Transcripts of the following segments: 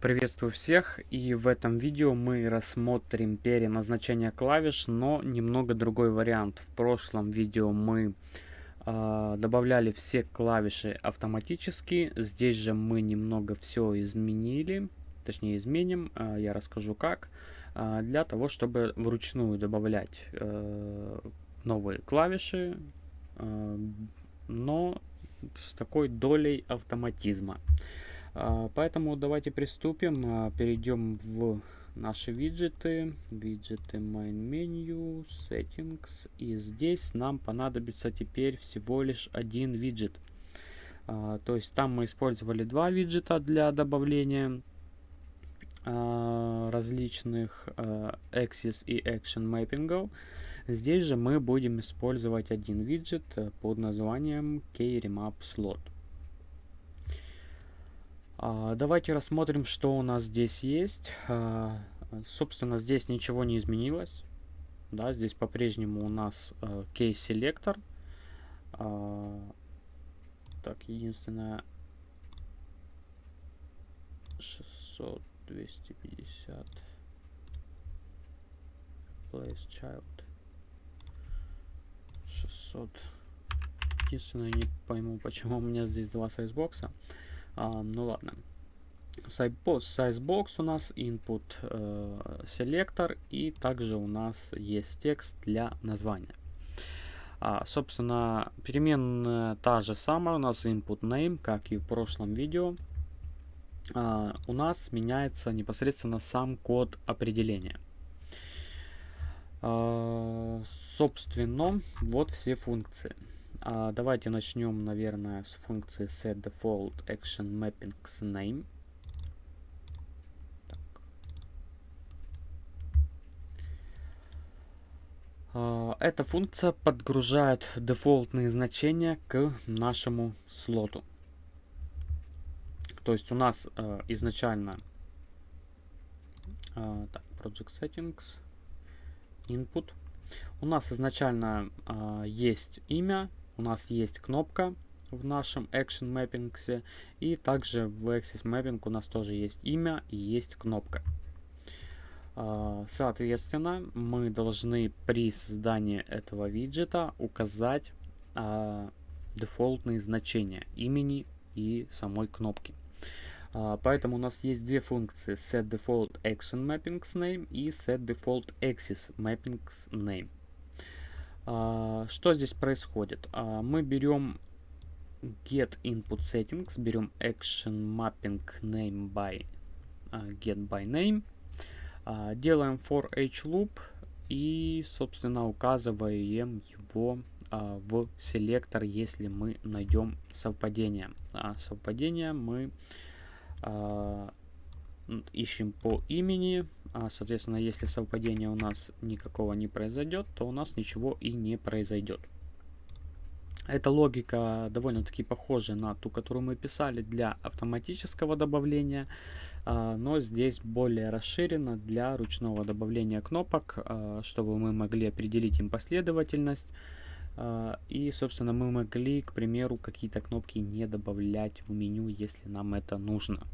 Приветствую всех и в этом видео мы рассмотрим переназначение клавиш, но немного другой вариант. В прошлом видео мы э, добавляли все клавиши автоматически, здесь же мы немного все изменили, точнее изменим, э, я расскажу как, э, для того чтобы вручную добавлять э, новые клавиши, э, но с такой долей автоматизма. Поэтому давайте приступим. А, перейдем в наши виджеты. Виджеты Main Menu, Settings. И здесь нам понадобится теперь всего лишь один виджет. А, то есть там мы использовали два виджета для добавления различных Axis и Action мэппингов. Здесь же мы будем использовать один виджет под названием KRemap Slot. А, давайте рассмотрим, что у нас здесь есть. А, собственно, здесь ничего не изменилось. Да, здесь по-прежнему у нас uh, case-селектор. так, единственное... 600, 250. Place child. 600. Единственное, не пойму, почему у меня здесь два сайзбокса. А, ну ладно. Sizebox у нас input э, селектор и также у нас есть текст для названия. А, собственно, переменная та же самая у нас input name, как и в прошлом видео. А, у нас меняется непосредственно сам код определения. А, собственно, вот все функции. А, давайте начнем, наверное, с функции setDefaultActionMappingName. А, эта функция подгружает дефолтные значения к нашему слоту. То есть у нас э, изначально э, так, Project Settings, Input. У нас изначально э, есть имя, у нас есть кнопка в нашем Action Mapping, и также в Axis Mapping у нас тоже есть имя и есть кнопка. А, соответственно, мы должны при создании этого виджета указать а, дефолтные значения имени и самой кнопки. А, поэтому у нас есть две функции setDefaultActionMappingsName и setDefaultAxisMappingsName. А, что здесь происходит? А, мы берем get input settings, берем action mapping name by а, get by name, делаем for each loop и, собственно, указываем его в селектор, если мы найдем совпадение. Совпадение мы ищем по имени. А, соответственно, если совпадения у нас никакого не произойдет, то у нас ничего и не произойдет. Эта логика довольно-таки похожа на ту, которую мы писали для автоматического добавления, а, но здесь более расширена для ручного добавления кнопок, а, чтобы мы могли определить им последовательность. И, собственно, мы могли, к примеру, какие-то кнопки не добавлять в меню, если нам это нужно.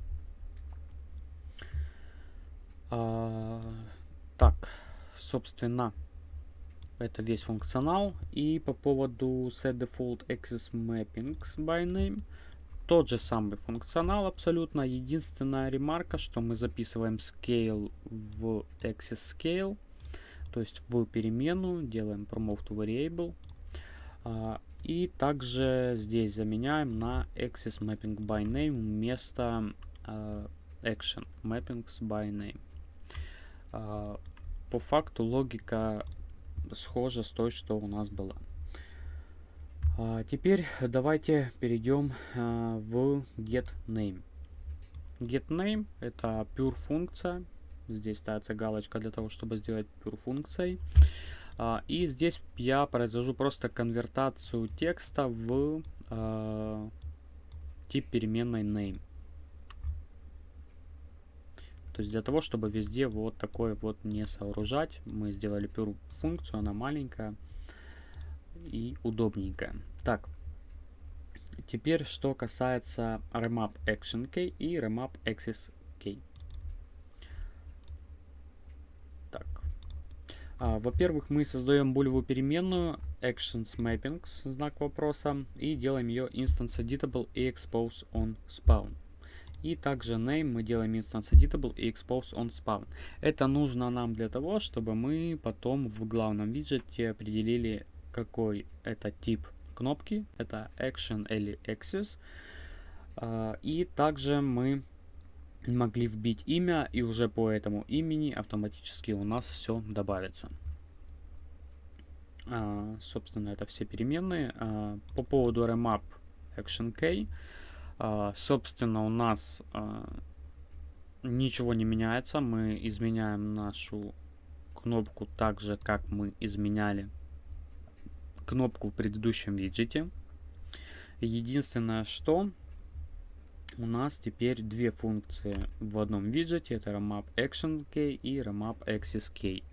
А, так, собственно, это весь функционал. И по поводу setDefault Access Mappings by Name, тот же самый функционал абсолютно. Единственная ремарка, что мы записываем scale в access scale, то есть в перемену, делаем promote variable. А, и также здесь заменяем на access mapping by name вместо а, action mappings by name. А, по факту логика схожа с той, что у нас была. А, теперь давайте перейдем а, в getName. GetName это pure функция. Здесь ставится галочка для того, чтобы сделать pure функцией. И здесь я произвожу просто конвертацию текста в тип переменной name. То есть для того, чтобы везде вот такое вот не сооружать, мы сделали первую функцию, она маленькая и удобненькая. Так, теперь что касается remap action key и remap access key. Так, а, во-первых, мы создаем булевую переменную actions mappings, знак вопроса, и делаем ее instance editable и expose on spawn. И также name мы делаем instance editable и expose on spawn. Это нужно нам для того, чтобы мы потом в главном виджете определили, какой это тип кнопки. Это action или access. А, и также мы могли вбить имя, и уже по этому имени автоматически у нас все добавится. А, собственно, это все переменные. А, по поводу remap action key, собственно, у нас а, ничего не меняется. Мы изменяем нашу кнопку так же, как мы изменяли кнопку в предыдущем виджете. Единственное, что у нас теперь две функции в одном виджете. Это remap action key и remap access key.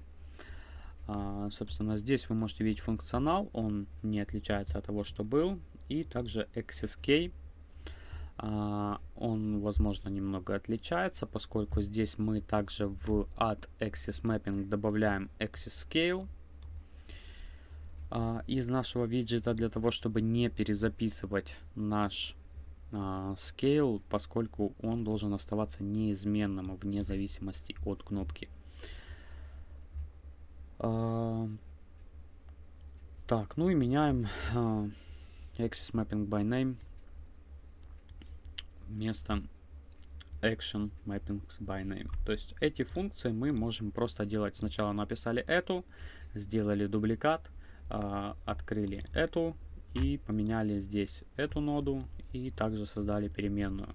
А, собственно, здесь вы можете видеть функционал. Он не отличается от того, что был. И также access key. А, он, возможно, немного отличается, поскольку здесь мы также в add access mapping добавляем access scale а, из нашего виджета для того, чтобы не перезаписывать наш а, scale, поскольку он должен оставаться неизменным вне зависимости от кнопки. А, так, ну и меняем а, Access Mapping by Name вместо Action Mappings by Name. То есть эти функции мы можем просто делать. Сначала написали эту, сделали дубликат, открыли эту и поменяли здесь эту ноду и также создали переменную.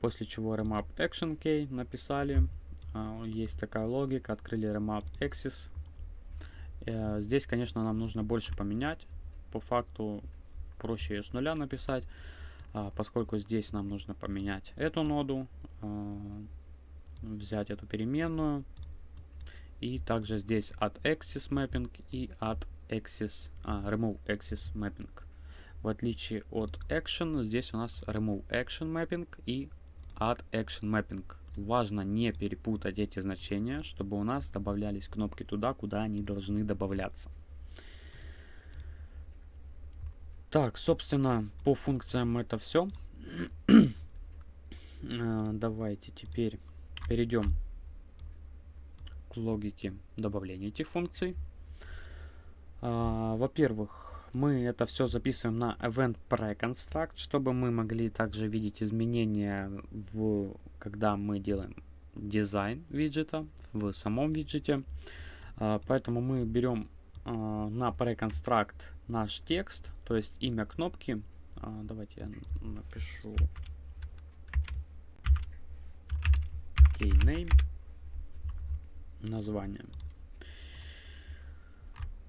После чего remap action key написали. А, есть такая логика. Открыли remap axis. Э, здесь, конечно, нам нужно больше поменять. По факту проще ее с нуля написать, а, поскольку здесь нам нужно поменять эту ноду, а, взять эту переменную, и также здесь от axis mapping и от axis, remove axis mapping. В отличие от Action, здесь у нас Remove Action Mapping и Add Action Mapping. Важно не перепутать эти значения, чтобы у нас добавлялись кнопки туда, куда они должны добавляться. Так, собственно, по функциям это все. А, давайте теперь перейдем к логике добавления этих функций. А, во-первых, мы это все записываем на event preconstruct, чтобы мы могли также видеть изменения, в, когда мы делаем дизайн виджета в самом виджете. А, поэтому мы берем на preconstruct наш текст, то есть имя кнопки. А, давайте я напишу keyname, название.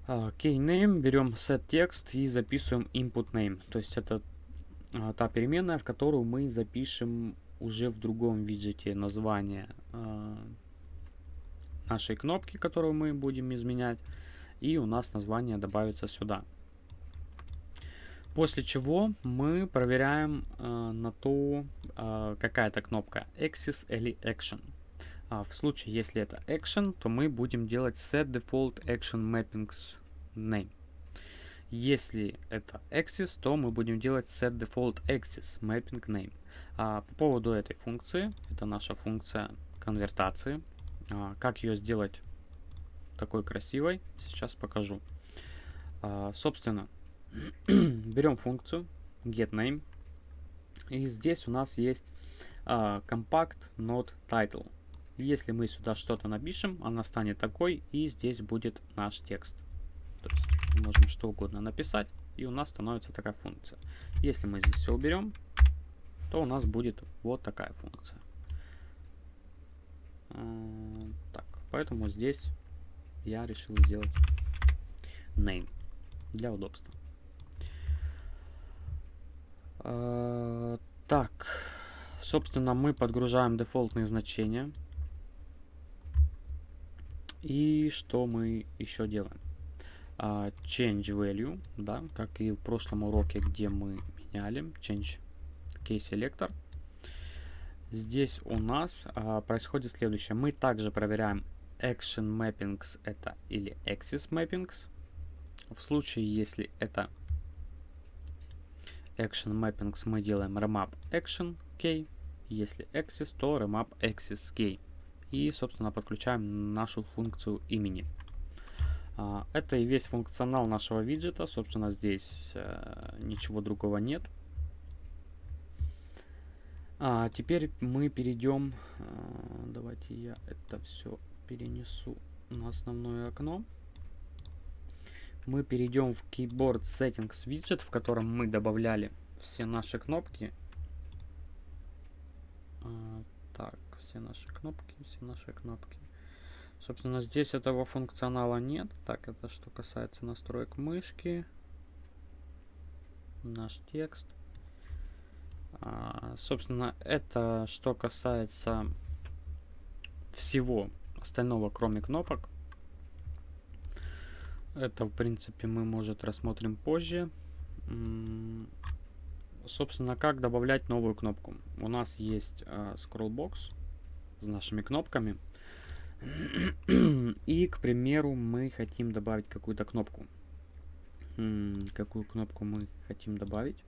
keyname, берем set текст и записываем input name. То есть это а, та переменная, в которую мы запишем уже в другом виджете название а, нашей кнопки, которую мы будем изменять. И у нас название добавится сюда. После чего мы проверяем э, на то, э, какая это кнопка, Axis или Action. А в случае, если это action, то мы будем делать set default action mappings name. Если это axis, то мы будем делать set default axis mapping name. А по поводу этой функции, это наша функция конвертации. А, как ее сделать такой красивой, сейчас покажу. А, собственно, берем функцию getName. И здесь у нас есть а, compact node title. Если мы сюда что-то напишем, она станет такой, и здесь будет наш текст. То есть можем что угодно написать, и у нас становится такая функция. Если мы здесь все уберем, то у нас будет вот такая функция. А, так, поэтому здесь я решил сделать name для удобства. А, так, собственно, мы подгружаем дефолтные значения. И что мы еще делаем? Uh, change value, да, как и в прошлом уроке, где мы меняли change key selector. Здесь у нас uh, происходит следующее. Мы также проверяем Action Mappings это или Axis Mappings. В случае, если это Action Mappings, мы делаем Remap Action Key. Если Axis, то Remap Axis Key. И, собственно, подключаем нашу функцию имени. А, это и весь функционал нашего виджета. Собственно, здесь э, ничего другого нет. А, теперь мы перейдем, а, давайте я это все перенесу на основное окно. Мы перейдем в Keyboard Settings виджет, в котором мы добавляли все наши кнопки. А, так, все наши кнопки, все наши кнопки. Собственно, здесь этого функционала нет. Так, это что касается настроек мышки. Наш текст. А, собственно, это что касается всего остального, кроме кнопок. Это, в принципе, мы, может, рассмотрим позже. Собственно, как добавлять новую кнопку. У нас есть э, scrollbox с нашими кнопками. И, к примеру, мы хотим добавить какую-то кнопку. Какую кнопку мы хотим добавить?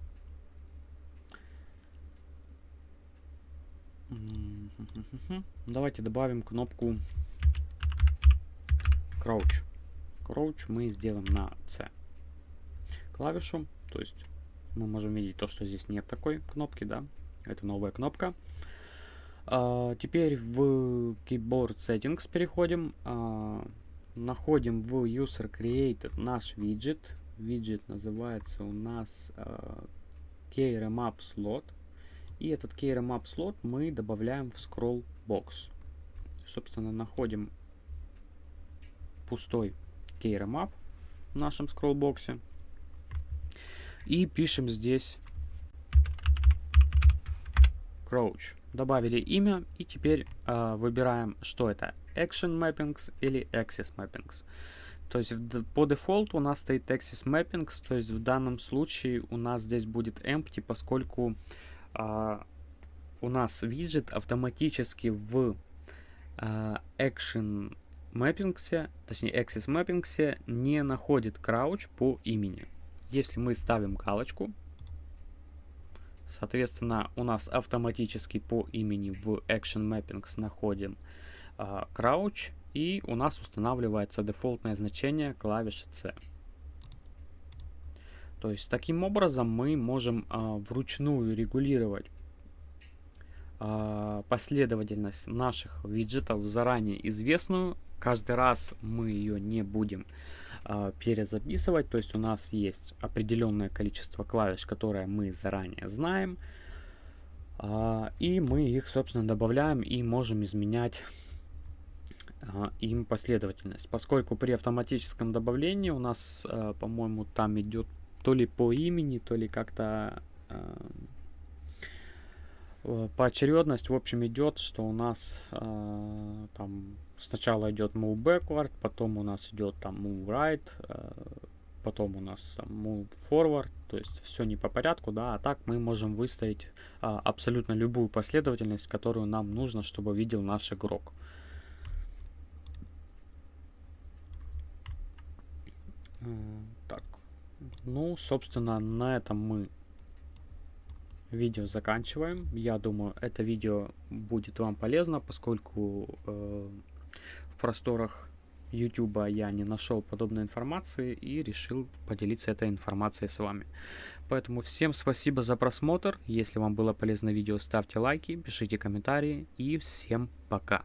Давайте добавим кнопку Crouch. Crouch мы сделаем на C клавишу. То есть мы можем видеть то, что здесь нет такой кнопки, да. Это новая кнопка. А, теперь в Keyboard Settings переходим. А, находим в User Created наш виджет. Виджет называется у нас а, KRMAP Slot. И этот KRMAP слот мы добавляем в scroll box. Собственно, находим пустой KRMAP в нашем scroll боксе. И пишем здесь Crouch. Добавили имя и теперь э, выбираем, что это Action Mappings или Axis Mappings. То есть по дефолту у нас стоит Axis Mappings, то есть в данном случае у нас здесь будет empty, поскольку а, у нас виджет автоматически в а, Action Mappings, точнее Axis Mappings не находит crouch по имени. Если мы ставим галочку, соответственно, у нас автоматически по имени в Action Mappings находим crouch, и у нас устанавливается дефолтное значение клавиши C. То есть таким образом мы можем а, вручную регулировать последовательность наших виджетов заранее известную. Каждый раз мы ее не будем а, перезаписывать. То есть у нас есть определенное количество клавиш, которые мы заранее знаем. А, и мы их, собственно, добавляем и можем изменять а, им последовательность. Поскольку при автоматическом добавлении у нас, а, по-моему, там идет то ли по имени, то ли как-то поочередность, в общем, идет, что у нас э, там сначала идет move backward, потом у нас идет там move right, э, потом у нас move forward, то есть все не по порядку, да, а так мы можем выставить э, абсолютно любую последовательность, которую нам нужно, чтобы видел наш игрок. Так, ну, собственно, на этом мы видео заканчиваем. Я думаю, это видео будет вам полезно, поскольку э, в просторах YouTube я не нашел подобной информации и решил поделиться этой информацией с вами. Поэтому всем спасибо за просмотр. Если вам было полезно видео, ставьте лайки, пишите комментарии и всем пока.